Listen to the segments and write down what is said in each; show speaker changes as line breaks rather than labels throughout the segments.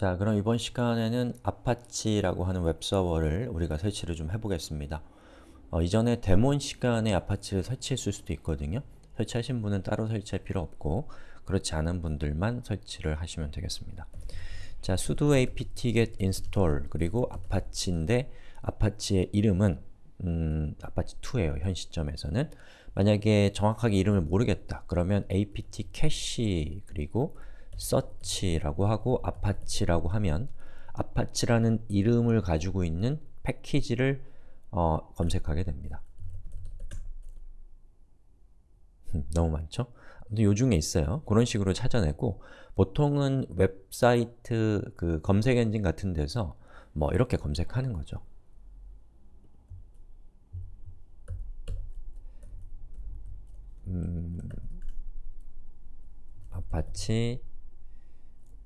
자, 그럼 이번 시간에는 아파치라고 하는 웹서버를 우리가 설치를 좀 해보겠습니다. 어, 이전에 daemon 시간에 아파치를 설치했을 수도 있거든요. 설치하신 분은 따로 설치할 필요 없고 그렇지 않은 분들만 설치를 하시면 되겠습니다. 자, sudo apt-get install 그리고 아파치인데 아파치의 이름은 음, 아파치2예요. 현 시점에서는. 만약에 정확하게 이름을 모르겠다. 그러면 apt-cache 그리고 search라고 하고 아파치라고 하면 아파치라는 이름을 가지고 있는 패키지를 어, 검색하게 됩니다. 너무 많죠? 요 중에 있어요. 그런 식으로 찾아내고 보통은 웹사이트 그 검색 엔진 같은 데서 뭐 이렇게 검색하는 거죠. 음, 아파치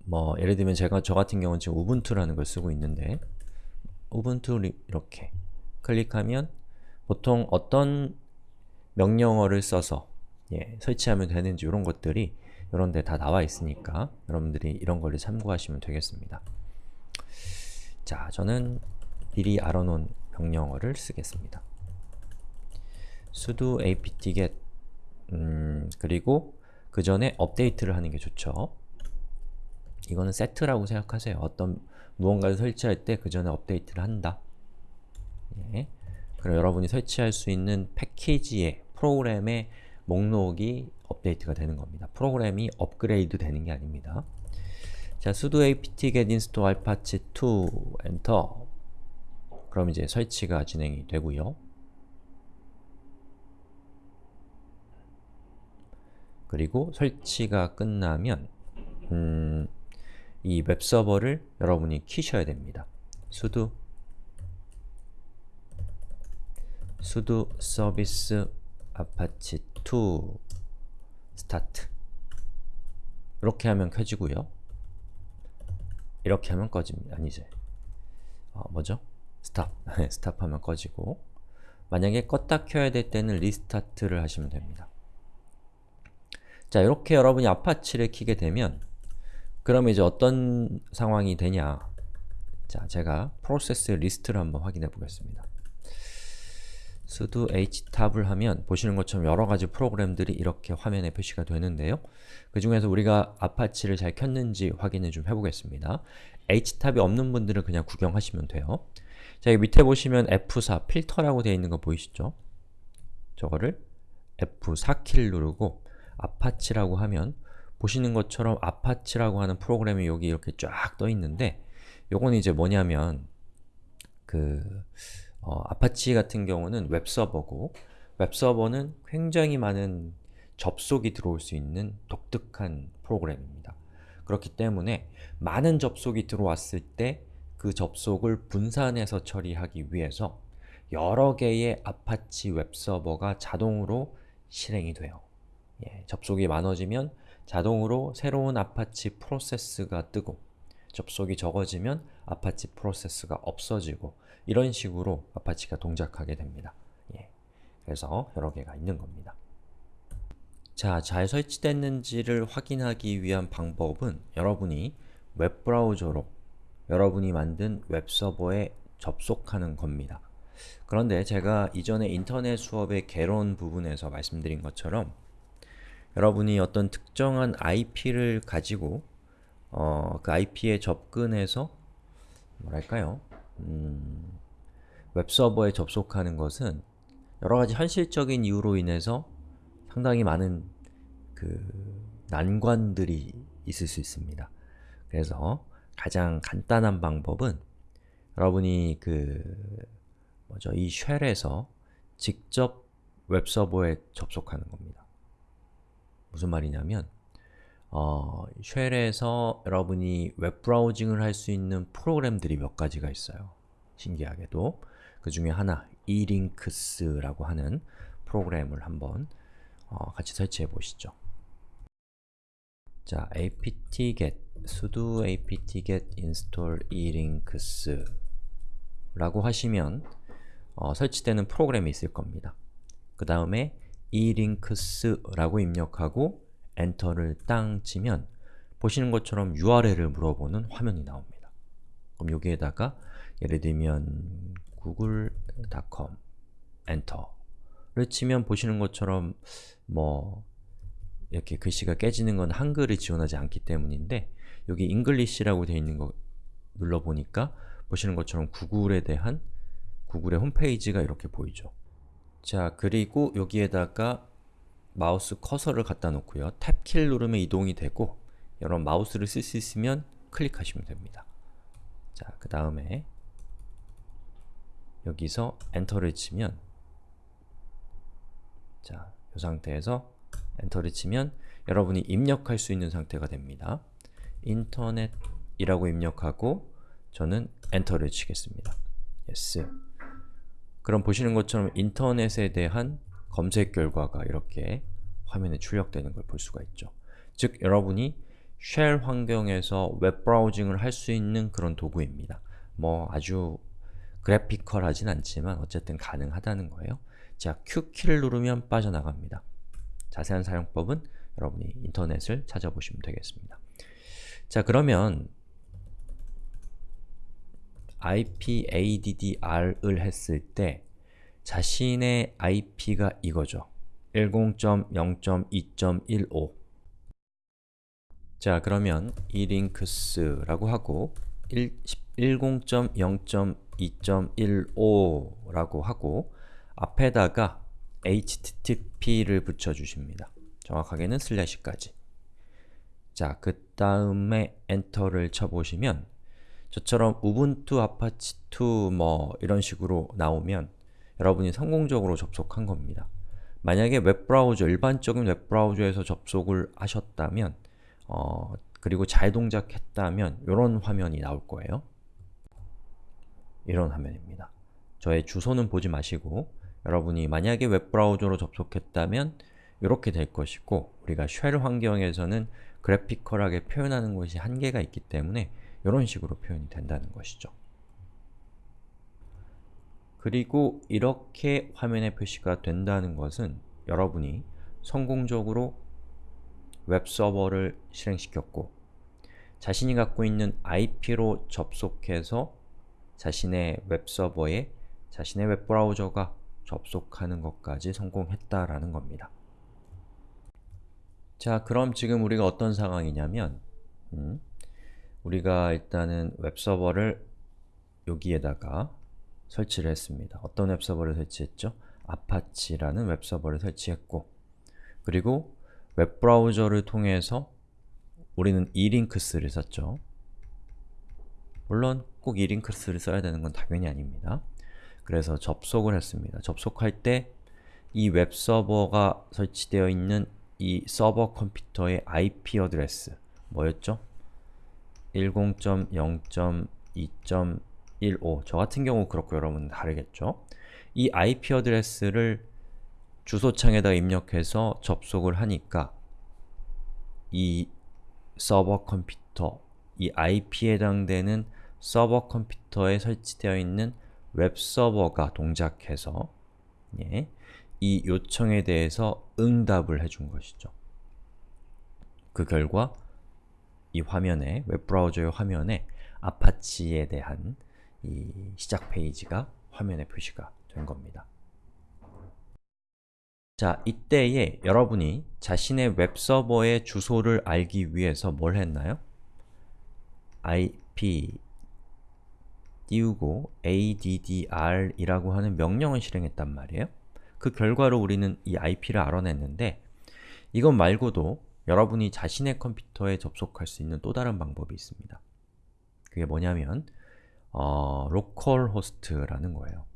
뭐 예를 들면 제가 저 같은 경우는 지금 우분투라는 걸 쓰고 있는데 우분투 이렇게 클릭하면 보통 어떤 명령어를 써서 예, 설치하면 되는지 이런 것들이 이런 데 다 나와 있으니까 여러분들이 이런 거를 참고하시면 되겠습니다. 자, 저는 미리 알아놓은 명령어를 쓰겠습니다. sudo apt-get 음, 그리고 그 전에 업데이트를 하는 게 좋죠. 이거는 세트라고 생각하세요. 어떤 무언가를 설치할 때 그 전에 업데이트를 한다. 예. 그럼 여러분이 설치할 수 있는 패키지의 프로그램의 목록이 업데이트가 되는 겁니다. 프로그램이 업그레이드 되는 게 아닙니다. 자, sudo apt-get install apache 2 엔터 그럼 이제 설치가 진행이 되고요. 그리고 설치가 끝나면 음, 이 웹서버를 여러분이 키셔야 됩니다. sudo sudo service apache 2 start 이렇게 하면 켜지고요. 이렇게 하면 꺼집니다. 아니지. 어, 뭐죠? stop. stop 하면 꺼지고 만약에 껐다 켜야 될 때는 restart를 하시면 됩니다. 자, 이렇게 여러분이 아파치를 키게 되면 그럼 이제 어떤 상황이 되냐 자, 제가 프로세스 리스트를 한번 확인해 보겠습니다. sudo htop을 하면 보시는 것처럼 여러가지 프로그램들이 이렇게 화면에 표시가 되는데요. 그 중에서 우리가 아파치를 잘 켰는지 확인을 좀 해보겠습니다. htop이 없는 분들은 그냥 구경하시면 돼요. 자, 여기 밑에 보시면 F4 필터라고 되어 있는 거 보이시죠? 저거를 F4키를 누르고 아파치라고 하면 보시는 것처럼 아파치라고 하는 프로그램이 여기 이렇게 쫙 떠 있는데 요건 이제 뭐냐면 그 어, 아파치 같은 경우는 웹서버고 웹서버는 굉장히 많은 접속이 들어올 수 있는 독특한 프로그램입니다. 그렇기 때문에 많은 접속이 들어왔을 때 그 접속을 분산해서 처리하기 위해서 여러 개의 아파치 웹서버가 자동으로 실행이 돼요. 예, 접속이 많아지면 자동으로 새로운 아파치 프로세스가 뜨고 접속이 적어지면 아파치 프로세스가 없어지고 이런 식으로 아파치가 동작하게 됩니다. 예. 그래서 여러 개가 있는 겁니다. 자, 잘 설치됐는지를 확인하기 위한 방법은 여러분이 웹브라우저로 여러분이 만든 웹서버에 접속하는 겁니다. 그런데 제가 이전에 인터넷 수업의 개론 부분에서 말씀드린 것처럼 여러분이 어떤 특정한 IP를 가지고 어, 그 IP에 접근해서 뭐랄까요? 음, 웹서버에 접속하는 것은 여러가지 현실적인 이유로 인해서 상당히 많은 그 난관들이 있을 수 있습니다. 그래서 가장 간단한 방법은 여러분이 그 뭐죠? 이 쉘에서 직접 웹서버에 접속하는 겁니다. 무슨 말이냐면 어, 쉘에서 여러분이 웹브라우징을 할 수 있는 프로그램들이 몇 가지가 있어요. 신기하게도 그 중에 하나, elinks라고 하는 프로그램을 한번 어, 같이 설치해 보시죠. 자, apt-get, sudo apt-get install elinks 라고 하시면 어, 설치되는 프로그램이 있을 겁니다. 그 다음에 elinks라고 입력하고 엔터를 땅 치면 보시는 것처럼 URL을 물어보는 화면이 나옵니다. 그럼 여기에다가 예를 들면 google.com 엔터를 치면 보시는 것처럼 뭐 이렇게 글씨가 깨지는 건 한글을 지원하지 않기 때문인데 여기 English라고 되어 있는 거 눌러보니까 보시는 것처럼 구글에 대한 구글의 홈페이지가 이렇게 보이죠. 자, 그리고 여기에다가 마우스 커서를 갖다 놓고요. 탭키를 누르면 이동이 되고 여러분 마우스를 쓸 수 있으면 클릭하시면 됩니다. 자, 그 다음에 여기서 엔터를 치면 자, 이 상태에서 엔터를 치면 여러분이 입력할 수 있는 상태가 됩니다. 인터넷이라고 입력하고 저는 엔터를 치겠습니다. yes. 그럼 보시는 것처럼 인터넷에 대한 검색 결과가 이렇게 화면에 출력되는 걸 볼 수가 있죠. 즉, 여러분이 shell 환경에서 웹 browsing을 할 수 있는 그런 도구입니다. 뭐 아주 graphical하진 않지만 어쨌든 가능하다는 거예요. 자, Q키를 누르면 빠져나갑니다. 자세한 사용법은 여러분이 인터넷을 찾아보시면 되겠습니다. 자, 그러면 IPADDR을 했을 때 자신의 IP가 이거죠. 10.0.2.15 자, 그러면 elinks라고 하고 10.0.2.15라고 하고 앞에다가 http를 붙여주십니다. 정확하게는 슬래시까지. 자, 그 다음에 엔터를 쳐보시면 저처럼 우분투, 아파치2 뭐 이런 식으로 나오면 여러분이 성공적으로 접속한 겁니다. 만약에 웹브라우저, 일반적인 웹브라우저에서 접속을 하셨다면 어, 그리고 잘 동작했다면 이런 화면이 나올 거예요. 이런 화면입니다. 저의 주소는 보지 마시고 여러분이 만약에 웹브라우저로 접속했다면 이렇게 될 것이고 우리가 쉘 환경에서는 그래피컬하게 표현하는 것이 한계가 있기 때문에 이런 식으로 표현이 된다는 것이죠. 그리고 이렇게 화면에 표시가 된다는 것은 여러분이 성공적으로 웹서버를 실행시켰고 자신이 갖고 있는 IP로 접속해서 자신의 웹서버에 자신의 웹브라우저가 접속하는 것까지 성공했다라는 겁니다. 자, 그럼 지금 우리가 어떤 상황이냐면 음, 우리가 일단은 웹서버를 여기에다가 설치를 했습니다. 어떤 웹서버를 설치했죠? 아파치라는 웹서버를 설치했고 그리고 웹브라우저를 통해서 우리는 elinks를 썼죠. 물론 꼭 elinks를 써야 되는 건 당연히 아닙니다. 그래서 접속을 했습니다. 접속할 때 이 웹서버가 설치되어 있는 이 서버 컴퓨터의 IP address 뭐였죠? 10.0.2.15 저 같은 경우 그렇고 여러분은 다르겠죠? 이 IP address를 주소창에다 입력해서 접속을 하니까 이 서버 컴퓨터, 이 IP에 해당되는 서버 컴퓨터에 설치되어 있는 웹서버가 동작해서 예, 이 요청에 대해서 응답을 해준 것이죠. 그 결과 이 화면에, 웹브라우저의 화면에 아파치에 대한 이 시작 페이지가 화면에 표시가 된 겁니다. 자, 이때에 여러분이 자신의 웹서버의 주소를 알기 위해서 뭘 했나요? ip 띄우고 addr이라고 하는 명령을 실행했단 말이에요. 그 결과로 우리는 이 IP를 알아냈는데 이것 말고도 여러분이 자신의 컴퓨터에 접속할 수 있는 또 다른 방법이 있습니다. 그게 뭐냐면 어, localhost라는 거예요.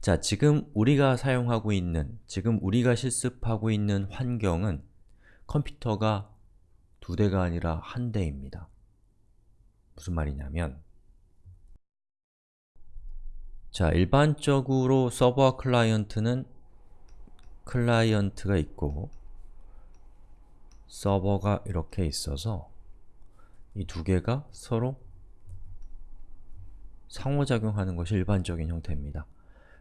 자, 지금 우리가 사용하고 있는, 지금 우리가 실습하고 있는 환경은 컴퓨터가 두 대가 아니라 한 대입니다. 무슨 말이냐면 자, 일반적으로 서버와 클라이언트는 클라이언트가 있고 서버가 이렇게 있어서 이 두 개가 서로 상호작용하는 것이 일반적인 형태입니다.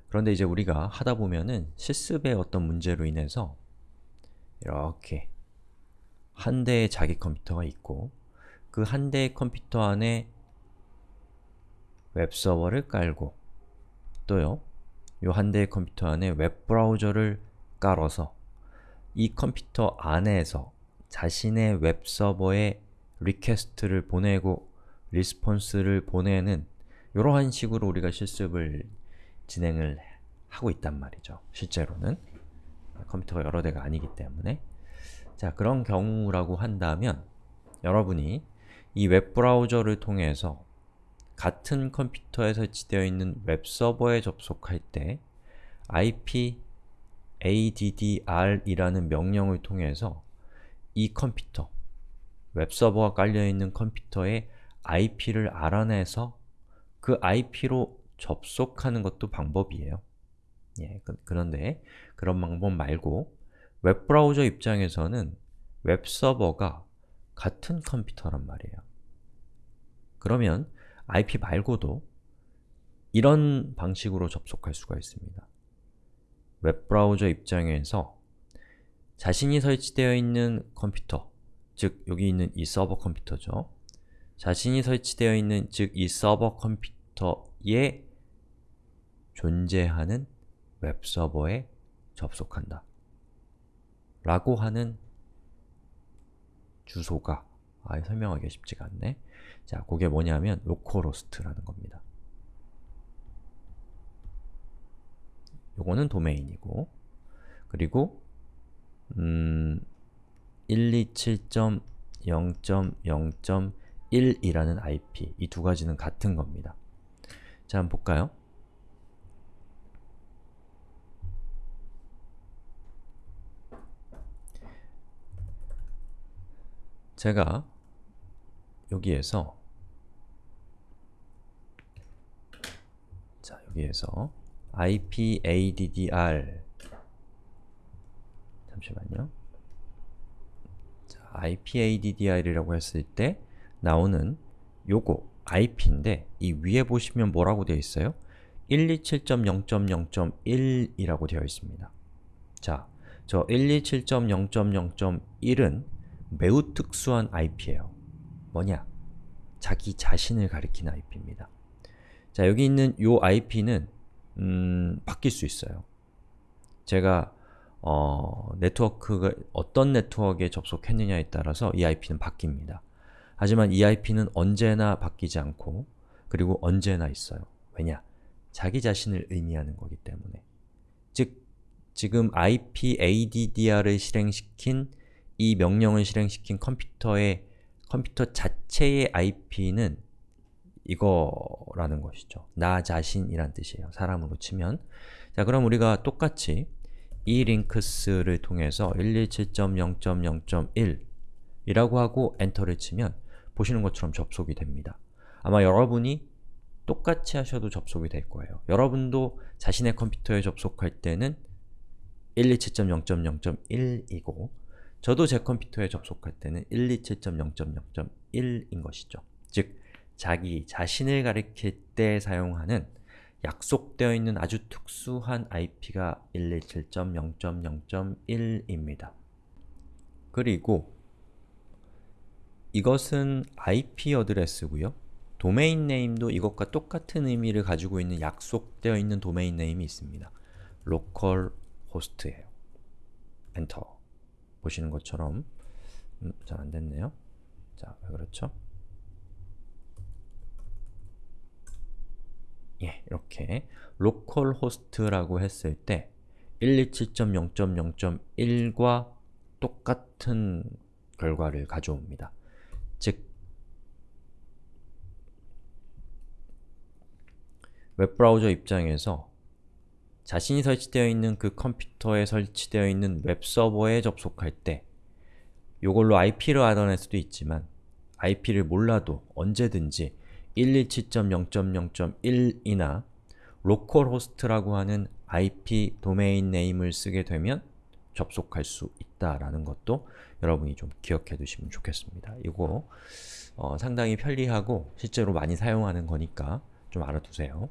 그런데 이제 우리가 하다 보면은 실습의 어떤 문제로 인해서 이렇게 한 대의 자기 컴퓨터가 있고 그 한 대의 컴퓨터 안에 웹서버를 깔고 또요, 요 한 대의 컴퓨터 안에 웹브라우저를 깔아서 이 컴퓨터 안에서 자신의 웹서버에 request를 보내고 response를 보내는 이러한 식으로 우리가 실습을 진행을 하고 있단 말이죠. 실제로는 컴퓨터가 여러 대가 아니기 때문에 자, 그런 경우라고 한다면 여러분이 이 웹브라우저를 통해서 같은 컴퓨터에 설치되어 있는 웹서버에 접속할 때 ip addr이라는 명령을 통해서 이 컴퓨터, 웹서버가 깔려있는 컴퓨터의 IP를 알아내서 그 IP로 접속하는 것도 방법이에요. 예, 그, 그런데 그런 방법 말고 웹브라우저 입장에서는 웹서버가 같은 컴퓨터란 말이에요. 그러면 IP 말고도 이런 방식으로 접속할 수가 있습니다. 웹브라우저 입장에서 자신이 설치되어 있는 컴퓨터, 즉 여기 있는 이 서버 컴퓨터죠. 자신이 설치되어 있는 즉 이 서버 컴퓨터에 존재하는 웹서버에 접속한다. 라고 하는 주소가 아, 설명하기가 쉽지가 않네. 자, 그게 뭐냐면 localhost라는 겁니다. 요거는 도메인이고 그리고 음, 127.0.0.1이라는 IP 이 두 가지는 같은 겁니다. 자, 한번 볼까요? 제가 여기에서 자, 여기에서 IPADDR 잠시만요. 자, IPADDR이라고 했을 때 나오는 요거 IP인데 이 위에 보시면 뭐라고 되어 있어요? 127.0.0.1이라고 되어 있습니다. 자, 저 127.0.0.1은 매우 특수한 IP예요. 뭐냐? 자기 자신을 가리키는 IP입니다. 자, 여기 있는 요 IP는 음, 바뀔 수 있어요. 제가 어, 네트워크가 어떤 네트워크에 접속했느냐에 따라서 이 IP는 바뀝니다. 하지만 이 IP는 언제나 바뀌지 않고 그리고 언제나 있어요. 왜냐? 자기 자신을 의미하는 거기 때문에. 즉, 지금 IPADDR을 실행시킨 이 명령을 실행시킨 컴퓨터의 컴퓨터 자체의 IP는 이거라는 것이죠. 나 자신이란 뜻이에요. 사람으로 치면. 자, 그럼 우리가 똑같이 이 링크스를 통해서 127.0.0.1 이라고 하고 엔터를 치면 보시는 것처럼 접속이 됩니다. 아마 여러분이 똑같이 하셔도 접속이 될 거예요. 여러분도 자신의 컴퓨터에 접속할 때는 127.0.0.1이고 저도 제 컴퓨터에 접속할 때는 127.0.0.1인 것이죠. 즉, 자기 자신을 가리킬 때 사용하는 약속되어 있는 아주 특수한 IP가 127.0.0.1입니다. 그리고 이것은 IP 어드레스고요. 도메인 네임도 이것과 똑같은 의미를 가지고 있는 약속되어 있는 도메인 네임이 있습니다. local host예요. 엔터. 보시는 것처럼 음, 잘 안됐네요. 자, 왜 그렇죠? 예, 이렇게 local host라고 했을 때 127.0.0.1과 똑같은 결과를 가져옵니다. 즉, 웹브라우저 입장에서 자신이 설치되어 있는 그 컴퓨터에 설치되어 있는 웹서버에 접속할 때 이걸로 IP를 알아낼 수도 있지만 IP를 몰라도 언제든지 127.0.0.1이나 localhost라고 하는 IP 도메인 네임을 쓰게 되면 접속할 수 있다라는 것도 여러분이 좀 기억해 두시면 좋겠습니다. 이거 어, 상당히 편리하고 실제로 많이 사용하는 거니까 좀 알아두세요.